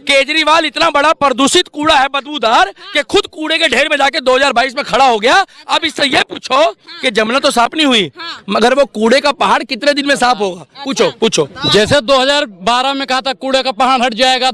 केजरीवाल इतना बड़ा प्रदूषित कूड़ा है बदबूदार हाँ। कि खुद कूड़े के ढेर में जाके 2022 में खड़ा हो गया। अब इससे ये पूछो हाँ। कि जमुना तो साफ़ नहीं हुई हाँ। मगर वो कूड़े का पहाड़ कितने दिन में साफ़ होगा? पूछो अच्छा। पूछो। जैसे 2012 में कहा था कूड़े का पहाड़ हट जाएगा